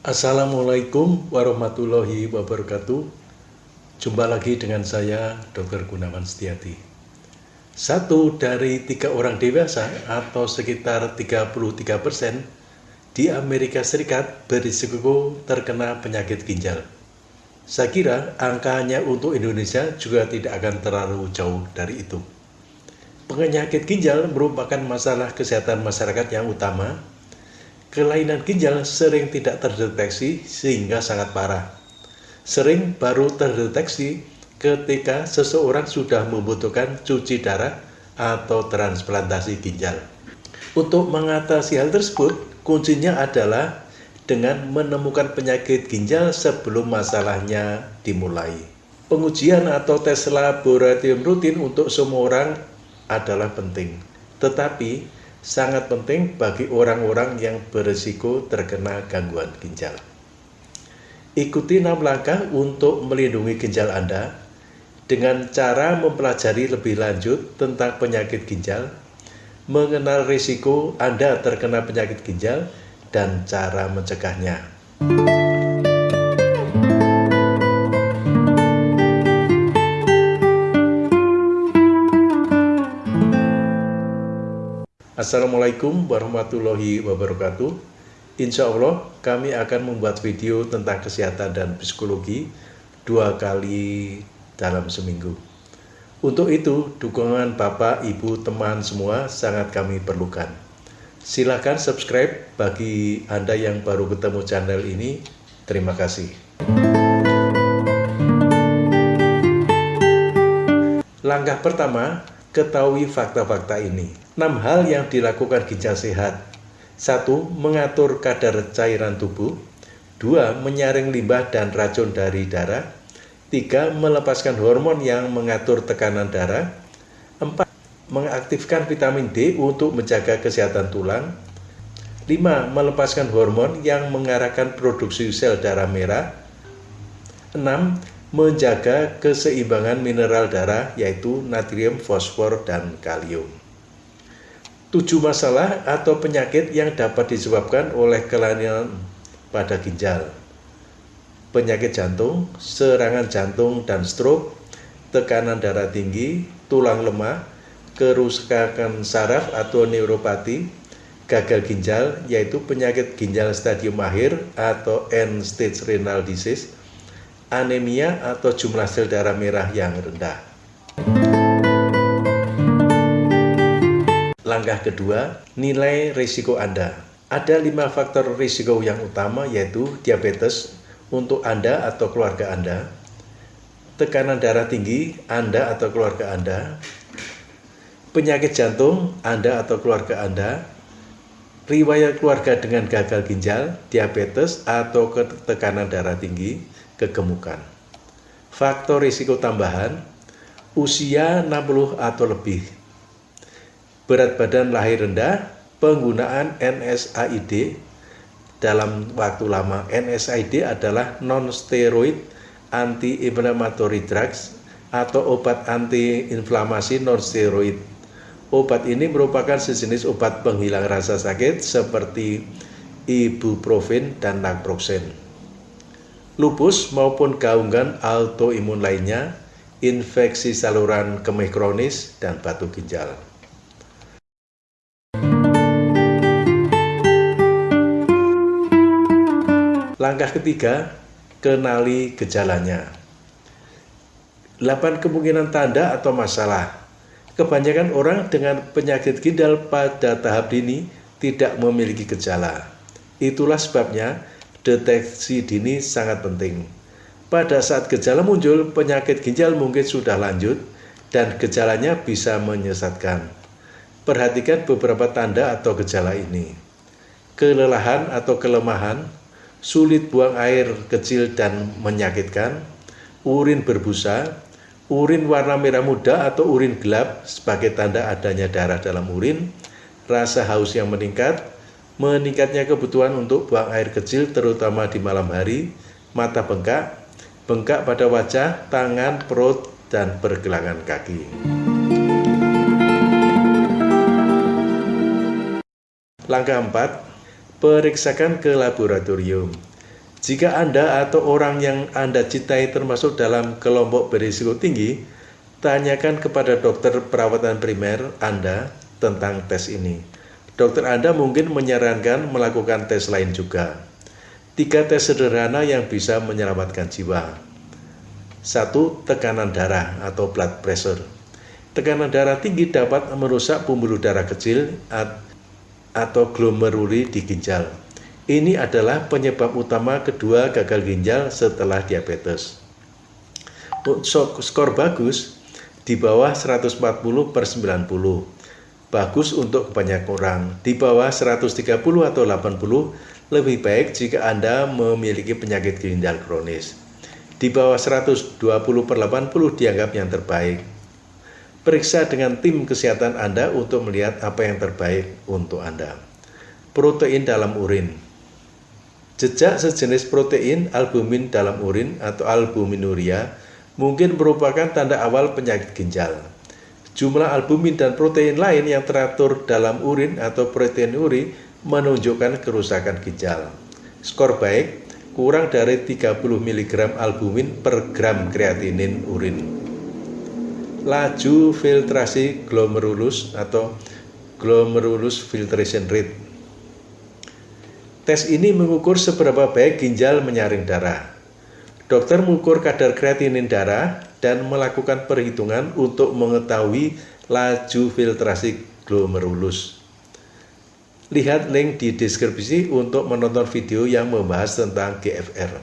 Assalamualaikum warahmatullahi wabarakatuh. Jumpa lagi dengan saya, Dr. Gunawan Setiati. Satu dari tiga orang dewasa atau sekitar 33 persen di Amerika Serikat berisiko terkena penyakit ginjal. Saya kira angkanya untuk Indonesia juga tidak akan terlalu jauh dari itu. Penyakit ginjal merupakan masalah kesehatan masyarakat yang utama kelainan ginjal sering tidak terdeteksi sehingga sangat parah. Sering baru terdeteksi ketika seseorang sudah membutuhkan cuci darah atau transplantasi ginjal. Untuk mengatasi hal tersebut, kuncinya adalah dengan menemukan penyakit ginjal sebelum masalahnya dimulai. Pengujian atau tes laboratorium rutin untuk semua orang adalah penting. Tetapi sangat penting bagi orang-orang yang berisiko terkena gangguan ginjal. Ikuti 6 langkah untuk melindungi ginjal Anda dengan cara mempelajari lebih lanjut tentang penyakit ginjal, mengenal risiko Anda terkena penyakit ginjal, dan cara mencegahnya. Assalamualaikum warahmatullahi wabarakatuh. Insya Allah kami akan membuat video tentang kesehatan dan psikologi dua kali dalam seminggu. Untuk itu dukungan Bapak, Ibu, teman semua sangat kami perlukan. Silahkan subscribe bagi Anda yang baru ketemu channel ini. Terima kasih. Langkah pertama, ketahui fakta-fakta ini. 6 hal yang dilakukan ginjal sehat. 1. Mengatur kadar cairan tubuh. 2. Menyaring limbah dan racun dari darah. 3. Melepaskan hormon yang mengatur tekanan darah. 4. Mengaktifkan vitamin D untuk menjaga kesehatan tulang. 5. Melepaskan hormon yang mengarahkan produksi sel darah merah. 6 menjaga keseimbangan mineral darah yaitu natrium, fosfor, dan kalium. Tujuh masalah atau penyakit yang dapat disebabkan oleh kelainan pada ginjal. Penyakit jantung, serangan jantung dan stroke, tekanan darah tinggi, tulang lemah, kerusakan saraf atau neuropati, gagal ginjal yaitu penyakit ginjal stadium akhir atau end stage renal disease, anemia atau jumlah sel darah merah yang rendah. Langkah kedua, nilai risiko Anda. Ada lima faktor risiko yang utama yaitu diabetes untuk Anda atau keluarga Anda, tekanan darah tinggi Anda atau keluarga Anda, penyakit jantung Anda atau keluarga Anda, riwayat keluarga dengan gagal ginjal, diabetes, atau tekanan darah tinggi, kegemukan. Faktor risiko tambahan, usia 60 atau lebih, berat badan lahir rendah, penggunaan NSAID dalam waktu lama. NSAID adalah non-steroid anti-inflammatory drugs atau obat anti-inflamasi non-steroid. Obat ini merupakan sejenis obat penghilang rasa sakit seperti ibuprofen dan naproxen lupus maupun gaunggan autoimun lainnya, infeksi saluran kemih kronis, dan batu ginjal. Langkah ketiga, kenali gejalanya. 8 kemungkinan tanda atau masalah. Kebanyakan orang dengan penyakit ginjal pada tahap dini tidak memiliki gejala. Itulah sebabnya deteksi dini sangat penting. Pada saat gejala muncul, penyakit ginjal mungkin sudah lanjut dan gejalanya bisa menyesatkan. Perhatikan beberapa tanda atau gejala ini. Kelelahan atau kelemahan, sulit buang air kecil dan menyakitkan, urin berbusa, urin warna merah muda atau urin gelap sebagai tanda adanya darah dalam urin, rasa haus yang meningkat, meningkatnya kebutuhan untuk buang air kecil terutama di malam hari, mata bengkak, bengkak pada wajah, tangan, perut, dan pergelangan kaki. Langkah 4. Periksakan ke laboratorium. Jika Anda atau orang yang Anda cintai termasuk dalam kelompok berisiko tinggi, tanyakan kepada dokter perawatan primer Anda tentang tes ini. Dokter Anda mungkin menyarankan melakukan tes lain juga. Tiga tes sederhana yang bisa menyelamatkan jiwa. Satu, tekanan darah atau blood pressure. Tekanan darah tinggi dapat merusak pembuluh darah kecil atau glomeruli di ginjal. Ini adalah penyebab utama kedua gagal ginjal setelah diabetes. Skor bagus di bawah 140 per 90 bagus untuk banyak orang. Di bawah 130 atau 80 lebih baik jika Anda memiliki penyakit ginjal kronis. Di bawah 120 per 80 dianggap yang terbaik. Periksa dengan tim kesehatan Anda untuk melihat apa yang terbaik untuk Anda. Protein dalam urin. Jejak sejenis protein albumin dalam urin atau albuminuria mungkin merupakan tanda awal penyakit ginjal. Jumlah albumin dan protein lain yang teratur dalam urin atau proteinuri menunjukkan kerusakan ginjal. Skor baik kurang dari 30 mg albumin per gram kreatinin urin. Laju filtrasi glomerulus atau glomerulus filtration rate. Tes ini mengukur seberapa baik ginjal menyaring darah. Dokter mengukur kadar kreatinin darah dan melakukan perhitungan untuk mengetahui laju filtrasi glomerulus. Lihat link di deskripsi untuk menonton video yang membahas tentang GFR.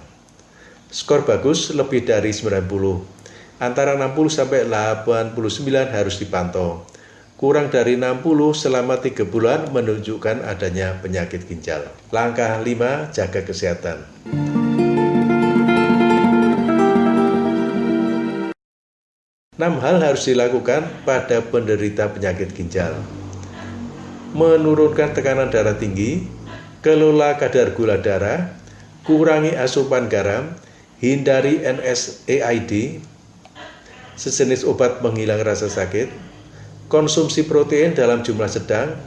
Skor bagus lebih dari 90. Antara 60 sampai 89 harus dipantau. Kurang dari 60 selama 3 bulan menunjukkan adanya penyakit ginjal. Langkah 5, jaga kesehatan. 6 hal harus dilakukan pada penderita penyakit ginjal. Menurunkan tekanan darah tinggi, kelola kadar gula darah, kurangi asupan garam, hindari NSAID, sejenis obat penghilang rasa sakit, konsumsi protein dalam jumlah sedang,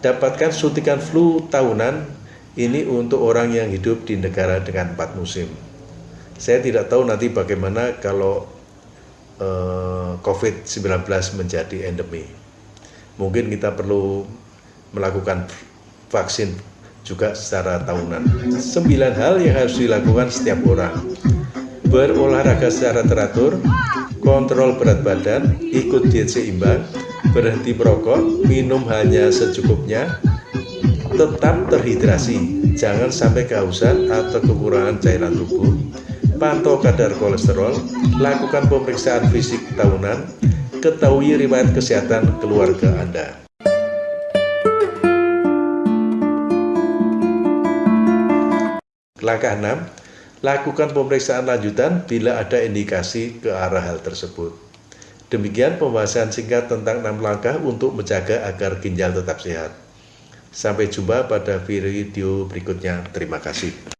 dapatkan suntikan flu tahunan, ini untuk orang yang hidup di negara dengan empat musim. Saya tidak tahu nanti bagaimana kalau Eh, COVID-19 menjadi endemi. Mungkin kita perlu melakukan vaksin juga secara tahunan. Sembilan hal yang harus dilakukan setiap orang. Berolahraga secara teratur, kontrol berat badan, ikut diet seimbang, berhenti merokok, minum hanya secukupnya, tetap terhidrasi, jangan sampai kehausan atau kekurangan cairan tubuh, pantau kadar kolesterol, lakukan pemeriksaan fisik tahunan, ketahui riwayat kesehatan keluarga Anda. Langkah 6. Lakukan pemeriksaan lanjutan bila ada indikasi ke arah hal tersebut. Demikian pembahasan singkat tentang 6 langkah untuk menjaga agar ginjal tetap sehat. Sampai jumpa pada video berikutnya. Terima kasih.